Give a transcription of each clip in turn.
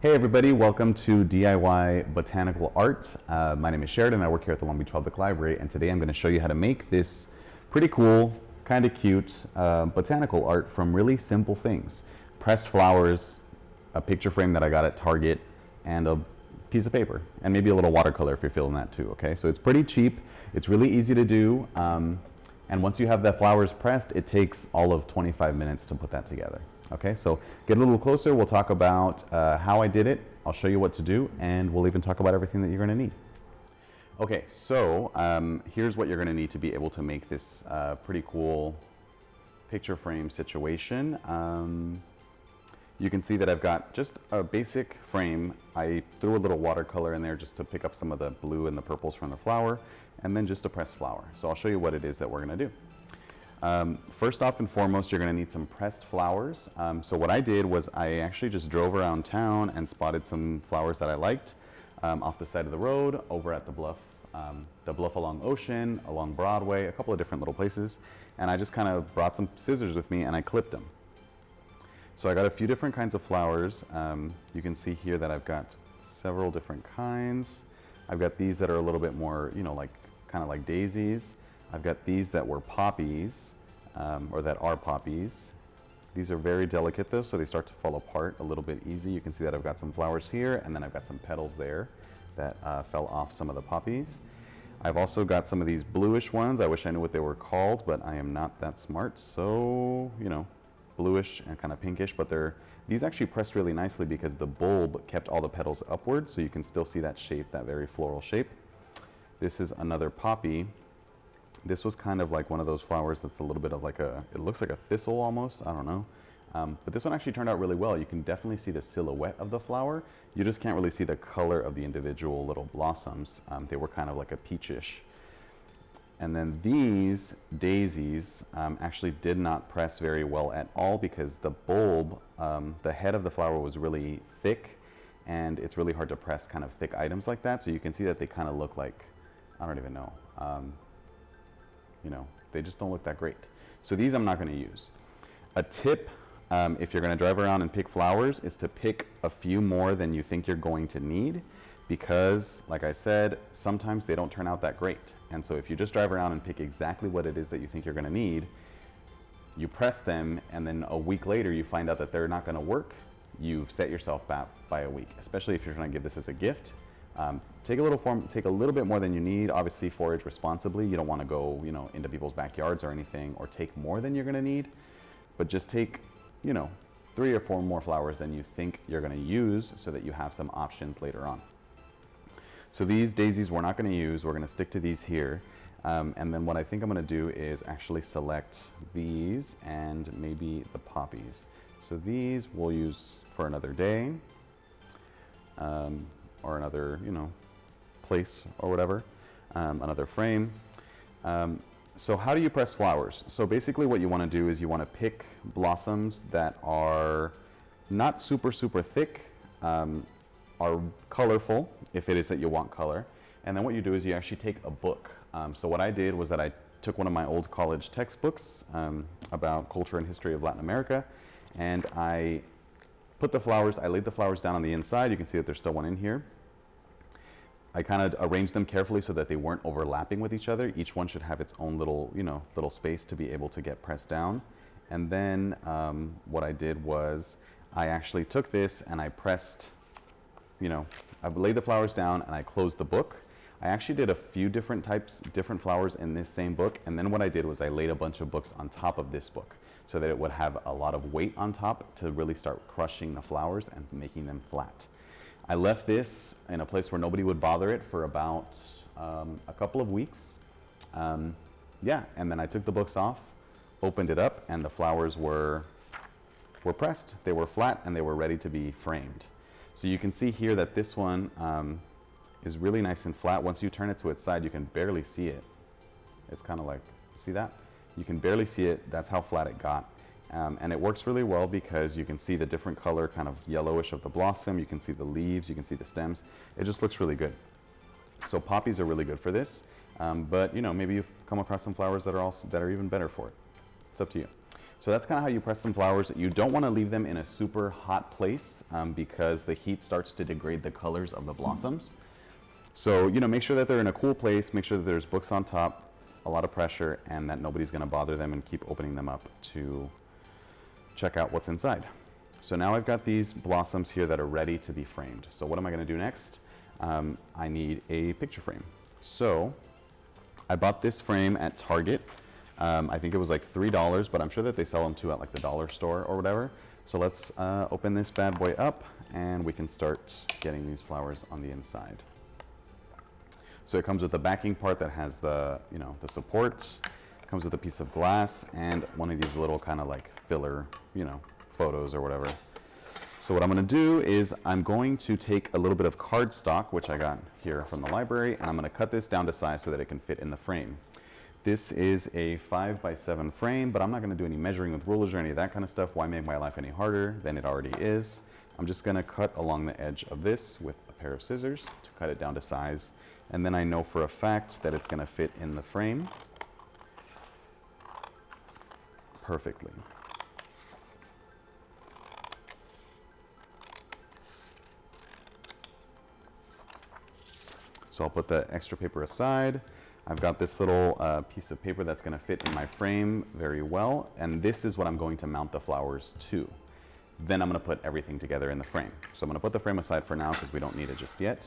Hey everybody, welcome to DIY Botanical Art. Uh, my name is Sheridan, I work here at the Long Beach Public Library and today I'm going to show you how to make this pretty cool, kind of cute uh, botanical art from really simple things. Pressed flowers, a picture frame that I got at Target, and a piece of paper, and maybe a little watercolor if you're feeling that too, okay? So it's pretty cheap, it's really easy to do, um, and once you have the flowers pressed, it takes all of 25 minutes to put that together. Okay, so get a little closer. We'll talk about uh, how I did it. I'll show you what to do, and we'll even talk about everything that you're going to need. Okay, so um, here's what you're going to need to be able to make this uh, pretty cool picture frame situation. Um, you can see that I've got just a basic frame. I threw a little watercolor in there just to pick up some of the blue and the purples from the flower, and then just a pressed flower. So I'll show you what it is that we're going to do. Um, first off and foremost, you're going to need some pressed flowers. Um, so what I did was I actually just drove around town and spotted some flowers that I liked um, off the side of the road, over at the bluff, um, the bluff along Ocean, along Broadway, a couple of different little places. And I just kind of brought some scissors with me and I clipped them. So I got a few different kinds of flowers. Um, you can see here that I've got several different kinds. I've got these that are a little bit more, you know, like kind of like daisies. I've got these that were poppies, um, or that are poppies. These are very delicate though, so they start to fall apart a little bit easy. You can see that I've got some flowers here, and then I've got some petals there that uh, fell off some of the poppies. I've also got some of these bluish ones. I wish I knew what they were called, but I am not that smart. So, you know, bluish and kind of pinkish, but they're, these actually pressed really nicely because the bulb kept all the petals upward, so you can still see that shape, that very floral shape. This is another poppy this was kind of like one of those flowers that's a little bit of like a, it looks like a thistle almost, I don't know. Um, but this one actually turned out really well. You can definitely see the silhouette of the flower. You just can't really see the color of the individual little blossoms. Um, they were kind of like a peachish. And then these daisies um, actually did not press very well at all because the bulb, um, the head of the flower was really thick and it's really hard to press kind of thick items like that. So you can see that they kind of look like, I don't even know, um, you know, they just don't look that great. So these I'm not going to use. A tip, um, if you're going to drive around and pick flowers, is to pick a few more than you think you're going to need because, like I said, sometimes they don't turn out that great. And so if you just drive around and pick exactly what it is that you think you're going to need, you press them and then a week later you find out that they're not going to work, you've set yourself back by a week, especially if you're trying to give this as a gift. Um, take a little form, take a little bit more than you need. Obviously, forage responsibly. You don't want to go, you know, into people's backyards or anything, or take more than you're going to need. But just take, you know, three or four more flowers than you think you're going to use, so that you have some options later on. So these daisies we're not going to use. We're going to stick to these here. Um, and then what I think I'm going to do is actually select these and maybe the poppies. So these we'll use for another day. Um, or another, you know, place or whatever, um, another frame. Um, so how do you press flowers? So basically what you want to do is you want to pick blossoms that are not super, super thick, um, are colorful, if it is that you want color. And then what you do is you actually take a book. Um, so what I did was that I took one of my old college textbooks um, about culture and history of Latin America, and I put the flowers, I laid the flowers down on the inside. You can see that there's still one in here. I kind of arranged them carefully so that they weren't overlapping with each other. Each one should have its own little, you know, little space to be able to get pressed down. And then um, what I did was I actually took this and I pressed, you know, I laid the flowers down and I closed the book. I actually did a few different types, different flowers in this same book. And then what I did was I laid a bunch of books on top of this book so that it would have a lot of weight on top to really start crushing the flowers and making them flat. I left this in a place where nobody would bother it for about um, a couple of weeks. Um, yeah, and then I took the books off, opened it up, and the flowers were, were pressed. They were flat and they were ready to be framed. So you can see here that this one um, is really nice and flat. Once you turn it to its side, you can barely see it. It's kind of like, see that? You can barely see it. That's how flat it got. Um, and it works really well because you can see the different color kind of yellowish of the blossom. You can see the leaves. You can see the stems. It just looks really good. So poppies are really good for this. Um, but you know, maybe you've come across some flowers that are also that are even better for it. It's up to you. So that's kind of how you press some flowers. You don't want to leave them in a super hot place um, because the heat starts to degrade the colors of the blossoms. So, you know, make sure that they're in a cool place, make sure that there's books on top, a lot of pressure, and that nobody's going to bother them and keep opening them up to check out what's inside. So now I've got these blossoms here that are ready to be framed. So what am I going to do next? Um, I need a picture frame. So I bought this frame at Target. Um, I think it was like $3, but I'm sure that they sell them too at like the dollar store or whatever. So let's uh, open this bad boy up and we can start getting these flowers on the inside. So it comes with the backing part that has the, you know, the supports, comes with a piece of glass and one of these little kind of like filler, you know, photos or whatever. So what I'm going to do is I'm going to take a little bit of cardstock, which I got here from the library, and I'm going to cut this down to size so that it can fit in the frame. This is a 5 by 7 frame, but I'm not going to do any measuring with rulers or any of that kind of stuff. Why make my life any harder than it already is? I'm just going to cut along the edge of this with a pair of scissors to cut it down to size. And then I know for a fact that it's going to fit in the frame perfectly. So I'll put the extra paper aside. I've got this little uh, piece of paper that's gonna fit in my frame very well, and this is what I'm going to mount the flowers to. Then I'm gonna put everything together in the frame. So I'm gonna put the frame aside for now because we don't need it just yet.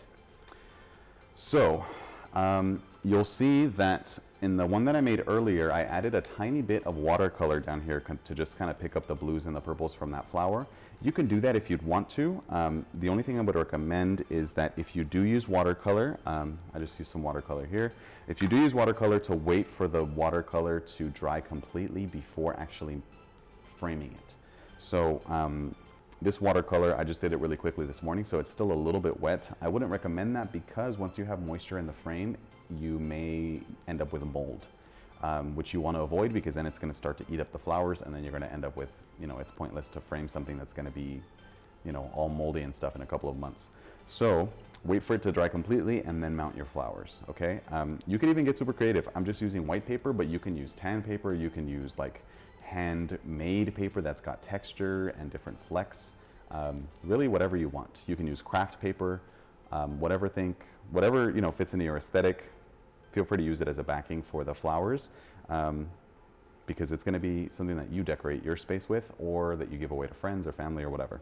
So um, you'll see that in the one that I made earlier, I added a tiny bit of watercolor down here to just kind of pick up the blues and the purples from that flower. You can do that if you'd want to. Um, the only thing I would recommend is that if you do use watercolor, um, I just use some watercolor here. If you do use watercolor to wait for the watercolor to dry completely before actually framing it. So um, this watercolor, I just did it really quickly this morning, so it's still a little bit wet. I wouldn't recommend that because once you have moisture in the frame, you may end up with a mold um, which you want to avoid because then it's going to start to eat up the flowers and then you're going to end up with, you know, it's pointless to frame something that's going to be, you know, all moldy and stuff in a couple of months. So wait for it to dry completely and then mount your flowers, okay? Um, you can even get super creative. I'm just using white paper, but you can use tan paper. You can use like handmade paper that's got texture and different flecks. Um, really whatever you want. You can use craft paper, um, whatever think, whatever, you know, fits into your aesthetic feel free to use it as a backing for the flowers um, because it's going to be something that you decorate your space with or that you give away to friends or family or whatever.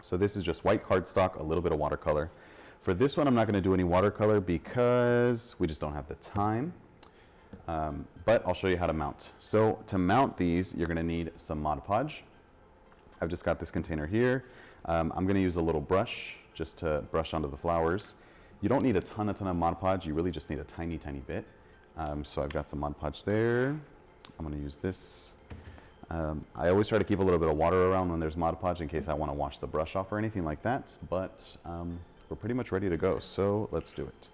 So this is just white cardstock, a little bit of watercolor. For this one, I'm not going to do any watercolor because we just don't have the time. Um, but I'll show you how to mount. So to mount these, you're going to need some Mod Podge. I've just got this container here. Um, I'm going to use a little brush just to brush onto the flowers. You don't need a ton, a ton of Mod Podge. You really just need a tiny, tiny bit. Um, so I've got some Mod Podge there. I'm going to use this. Um, I always try to keep a little bit of water around when there's Mod Podge in case I want to wash the brush off or anything like that. But um, we're pretty much ready to go. So let's do it.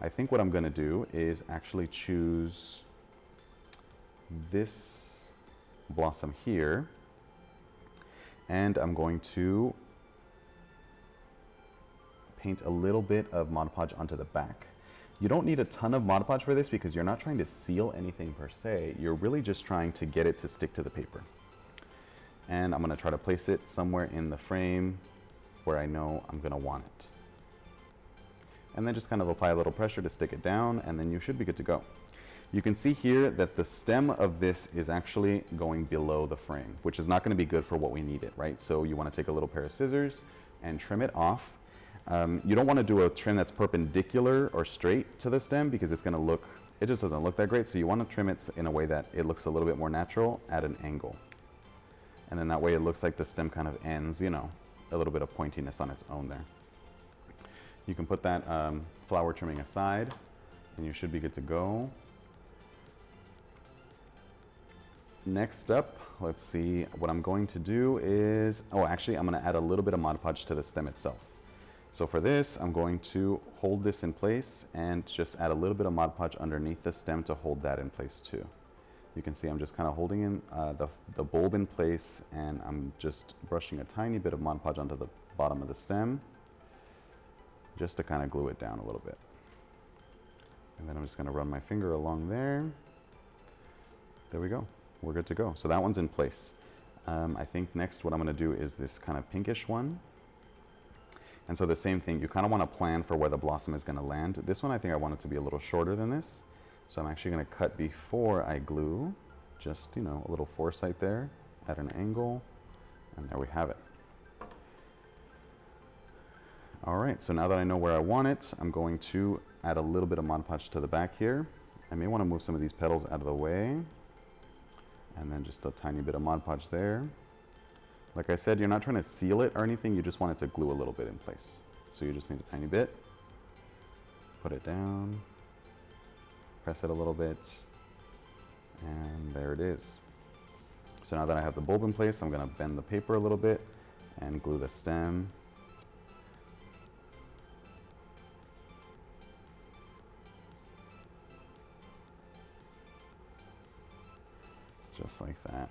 I think what I'm going to do is actually choose this blossom here. And I'm going to paint a little bit of Mod Podge onto the back. You don't need a ton of Mod Podge for this because you're not trying to seal anything per se. You're really just trying to get it to stick to the paper. And I'm going to try to place it somewhere in the frame where I know I'm going to want it. And then just kind of apply a little pressure to stick it down and then you should be good to go. You can see here that the stem of this is actually going below the frame, which is not going to be good for what we need it, right? So you want to take a little pair of scissors and trim it off um, you don't want to do a trim that's perpendicular or straight to the stem because it's going to look, it just doesn't look that great. So you want to trim it in a way that it looks a little bit more natural at an angle. And then that way it looks like the stem kind of ends, you know, a little bit of pointiness on its own there. You can put that um, flower trimming aside and you should be good to go. Next up, let's see, what I'm going to do is, oh, actually I'm gonna add a little bit of Mod Podge to the stem itself. So for this, I'm going to hold this in place and just add a little bit of Mod Podge underneath the stem to hold that in place too. You can see I'm just kind of holding in uh, the, the bulb in place and I'm just brushing a tiny bit of Mod Podge onto the bottom of the stem just to kind of glue it down a little bit. And then I'm just going to run my finger along there. There we go. we're good to go. So that one's in place. Um, I think next what I'm going to do is this kind of pinkish one. And so the same thing, you kind of want to plan for where the blossom is going to land. This one I think I want it to be a little shorter than this. So I'm actually going to cut before I glue, just, you know, a little foresight there at an angle. And there we have it. All right, so now that I know where I want it, I'm going to add a little bit of Mod Podge to the back here. I may want to move some of these petals out of the way. And then just a tiny bit of Mod Podge there. Like I said, you're not trying to seal it or anything, you just want it to glue a little bit in place. So you just need a tiny bit. Put it down. Press it a little bit. And there it is. So now that I have the bulb in place, I'm going to bend the paper a little bit and glue the stem just like that.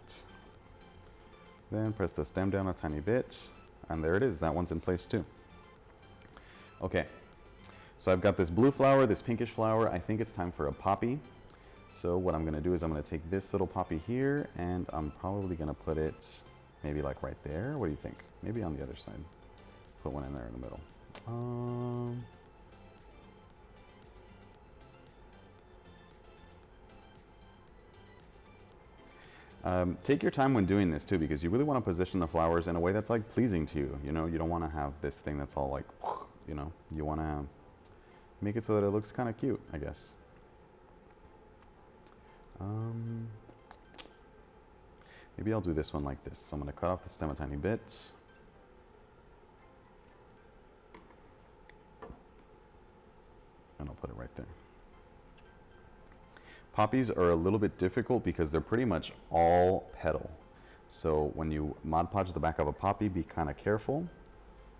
Then press the stem down a tiny bit, and there it is. That one's in place too. Okay, so I've got this blue flower, this pinkish flower. I think it's time for a poppy. So what I'm gonna do is I'm gonna take this little poppy here, and I'm probably gonna put it maybe like right there. What do you think? Maybe on the other side. Put one in there in the middle. Um, Um, take your time when doing this too, because you really want to position the flowers in a way that's like pleasing to you. You know, you don't want to have this thing that's all like, you know, you want to make it so that it looks kind of cute, I guess. Um, maybe I'll do this one like this. So I'm going to cut off the stem a tiny bit. And I'll put it right there. Poppies are a little bit difficult because they're pretty much all petal. So when you Mod Podge the back of a poppy, be kind of careful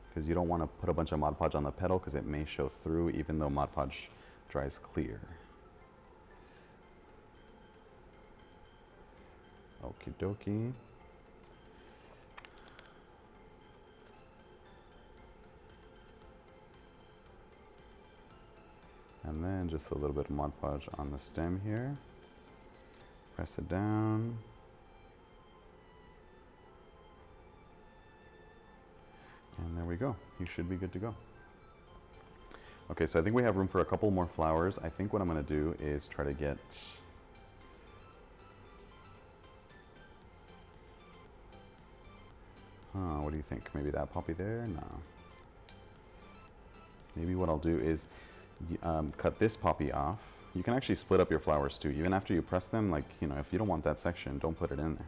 because you don't want to put a bunch of Mod Podge on the petal because it may show through even though Mod Podge dries clear. Okie dokie. Then just a little bit of Mod Podge on the stem here. Press it down. And there we go. You should be good to go. Okay, so I think we have room for a couple more flowers. I think what I'm going to do is try to get... Huh, what do you think? Maybe that poppy there? No. Maybe what I'll do is um, cut this poppy off. You can actually split up your flowers too. Even after you press them, like, you know, if you don't want that section, don't put it in there.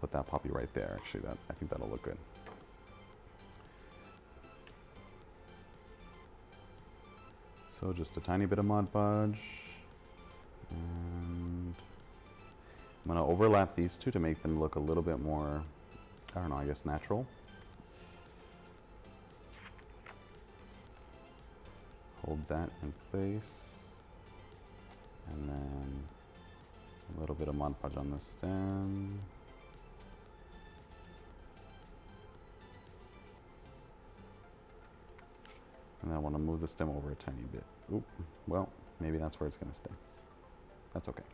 Put that poppy right there, actually. That I think that'll look good. So just a tiny bit of Mod Podge. And I'm to overlap these two to make them look a little bit more, I don't know, I guess natural. Hold that in place. And then a little bit of Mod Podge on the stem. And I want to move the stem over a tiny bit. Oop, well maybe that's where it's going to stay. That's okay.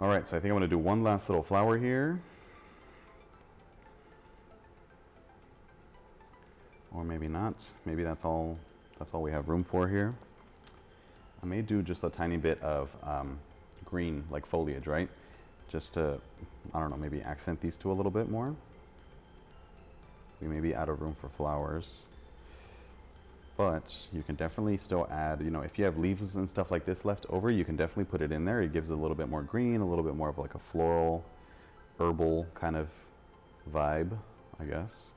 Alright so I think I'm going to do one last little flower here. Or maybe not. Maybe that's all that's all we have room for here. I may do just a tiny bit of um, green, like foliage, right? Just to, I don't know, maybe accent these two a little bit more. We may be out of room for flowers. But you can definitely still add, you know, if you have leaves and stuff like this left over, you can definitely put it in there. It gives a little bit more green, a little bit more of like a floral, herbal kind of vibe, I guess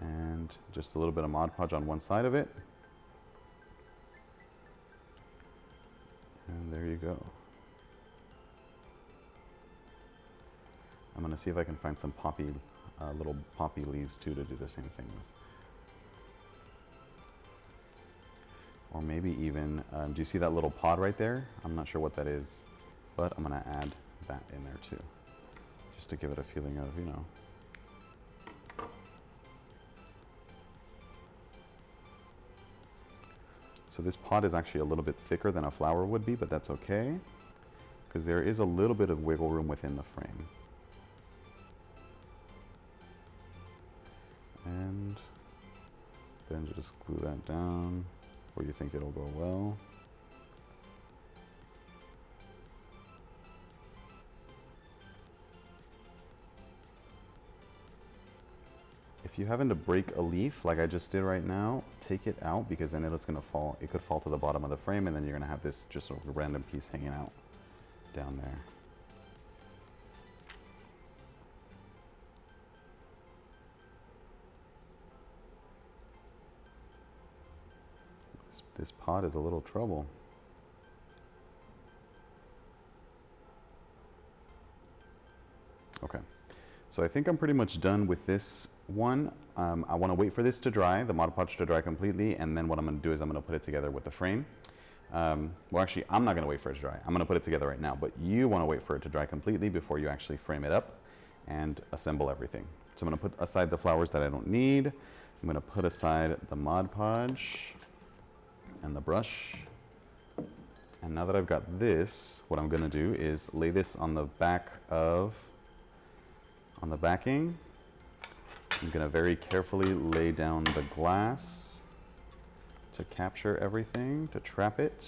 and just a little bit of Mod Podge on one side of it. And there you go. I'm to see if I can find some poppy, uh, little poppy leaves too to do the same thing with. Or maybe even, um, do you see that little pod right there? I'm not sure what that is, but I'm to add that in there too. Just to give it a feeling of, you know, So this pot is actually a little bit thicker than a flower would be, but that's okay. because there is a little bit of wiggle room within the frame. And then just glue that down where you think it'll go well. If you happen to break a leaf like I just did right now, take it out because then it's gonna fall, it could fall to the bottom of the frame and then you're gonna have this just a random piece hanging out down there. This, this pot is a little trouble. Okay, so I think I'm pretty much done with this one. Um, I want to wait for this to dry, the Mod Podge to dry completely, and then what I'm going to do is I'm going to put it together with the frame. Um, well, actually, I'm not going to wait for it to dry. I'm going to put it together right now, but you want to wait for it to dry completely before you actually frame it up and assemble everything. So I'm going to put aside the flowers that I don't need. I'm going to put aside the Mod Podge and the brush. And now that I've got this, what I'm going to do is lay this on the back of, on the backing. I'm going to very carefully lay down the glass to capture everything, to trap it.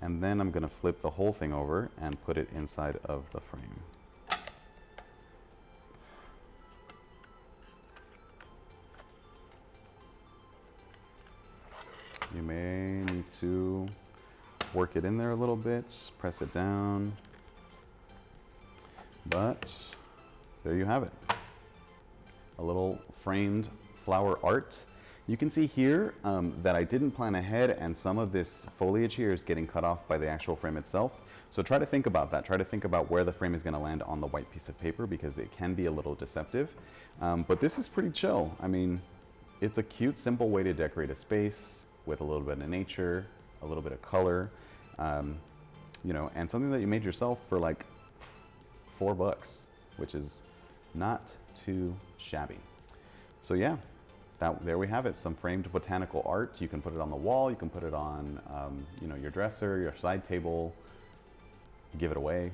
And then I'm going to flip the whole thing over and put it inside of the frame. You may need to work it in there a little bit, press it down. But there you have it. A little framed flower art. You can see here um, that I didn't plan ahead and some of this foliage here is getting cut off by the actual frame itself. So try to think about that. Try to think about where the frame is going to land on the white piece of paper because it can be a little deceptive. Um, but this is pretty chill. I mean, it's a cute, simple way to decorate a space with a little bit of nature, a little bit of color, um, you know, and something that you made yourself for like four bucks, which is not too shabby. So yeah, that, there we have it, some framed botanical art. You can put it on the wall, you can put it on, um, you know, your dresser, your side table, give it away.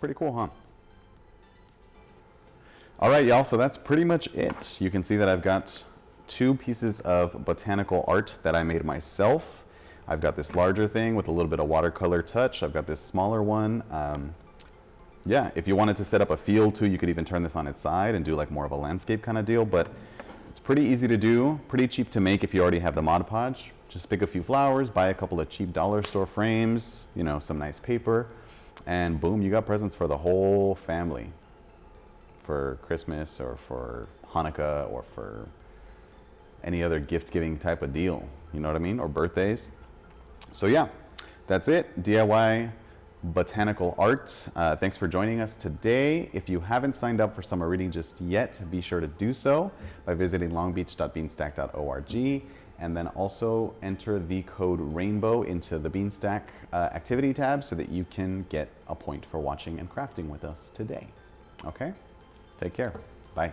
Pretty cool, huh? All right, y'all, so that's pretty much it. You can see that I've got two pieces of botanical art that I made myself. I've got this larger thing with a little bit of watercolor touch. I've got this smaller one. Um, yeah, if you wanted to set up a field too, you could even turn this on its side and do like more of a landscape kind of deal, but it's pretty easy to do, pretty cheap to make if you already have the Mod Podge. Just pick a few flowers, buy a couple of cheap dollar store frames, you know, some nice paper, and boom, you got presents for the whole family for Christmas or for Hanukkah or for any other gift giving type of deal. You know what I mean? Or birthdays. So yeah, that's it. DIY botanical art. Uh, thanks for joining us today. If you haven't signed up for summer reading just yet, be sure to do so by visiting longbeach.beanstack.org and then also enter the code RAINBOW into the Beanstack uh, activity tab so that you can get a point for watching and crafting with us today. Okay? Take care. Bye.